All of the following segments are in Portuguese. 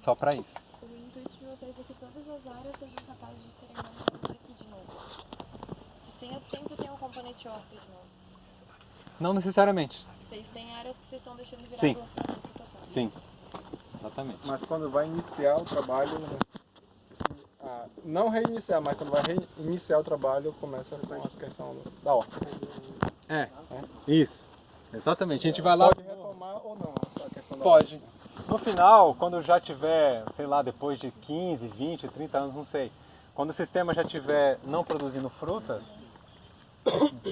só para isso. O intuito de vocês é que todas as áreas sejam capazes de serem montadas aqui de novo. Que sempre, sempre tem um componente off de novo. Não necessariamente. Vocês têm áreas que vocês estão deixando virar Sim. total. Sim. Exatamente. Mas quando vai iniciar o trabalho, né, ah, não reiniciar, mas quando vai reiniciar o trabalho, começa com a questão da horta. É, isso. Exatamente. A gente vai lá. Pode retomar ou não essa questão da Pode. No final, quando já tiver, sei lá, depois de 15, 20, 30 anos, não sei. Quando o sistema já tiver não produzindo frutas,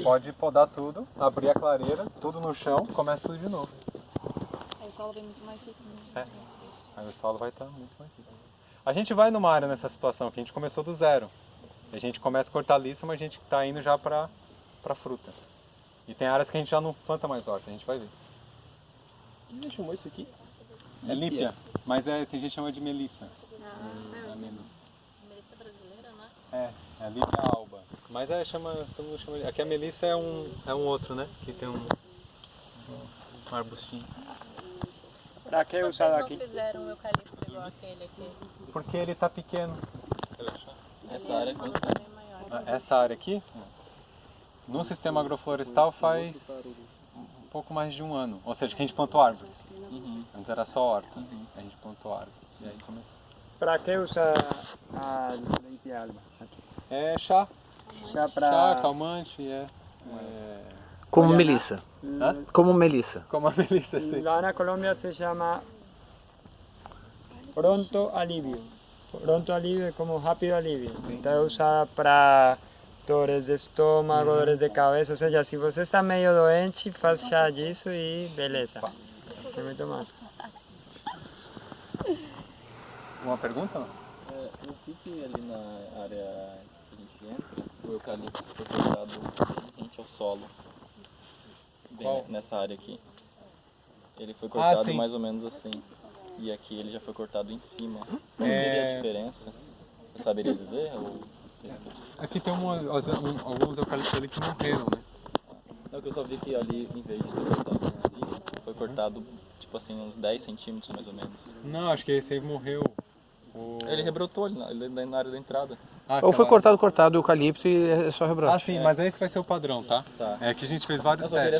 pode podar tudo, abrir a clareira, tudo no chão, começa tudo de novo. Aí o solo vem muito mais rico. É. Aí o solo vai estar muito mais rico. A gente vai numa área nessa situação que a gente começou do zero. A gente começa com hortaliça, mas a gente está indo já para para fruta. E tem áreas que a gente já não planta mais horta, a gente vai ver. Você chamou isso aqui? É lípia, mas é, tem gente que chama de melissa. Ah, É melissa. Melissa brasileira, né? É, é a lípia alba. Mas é, chama, todo mundo chama de... Aqui a melissa é um, é um outro, né? Que tem um, um arbustinho. Para que Vocês usar não aqui? fizeram o eucalipto igual aquele aqui. Porque ele tá pequeno. Essa área é quanto. Ah, Essa área aqui, no sistema agroflorestal faz pouco mais de um ano. Ou seja, que a gente plantou árvores. Uhum. Antes era só horta. A gente plantou árvore. E aí começou. Para que usa a leite alba? É chá. Chá, para calmante, é. é... Como melissa. Hã? Como melissa. Como a melissa, assim. lá na Colômbia se chama pronto alívio. Pronto alívio é como rápido alívio. Então é usada para dores de estômago, dores de cabeça. Ou seja, se você está meio doente, faz chá disso e beleza. Tem muito mais. Uma pergunta? É, eu vi que ali na área que a gente entra, o eucalipto foi cortado rente ao solo. Bem Qual? nessa área aqui. Ele foi cortado sim. mais ou menos assim. E aqui ele já foi cortado em cima. Qual É. seria a diferença? Você saberia dizer? Ou... Aqui tem uma, um- alguns eucaliptos ali que morreram, né? Não, que eu só vi que ali, em vez de ter cortado em cima, foi cortado, tipo assim, uns 10 centímetros mais ou menos. Não, acho que esse aí morreu. O... Ele rebrotou ali na, na área da entrada. Ah, Ou foi cortado, cortado o eucalipto e é só rebrote. Ah, sim, mas esse vai ser o padrão, tá? Tá. É que a gente fez vários Eu só queria testes.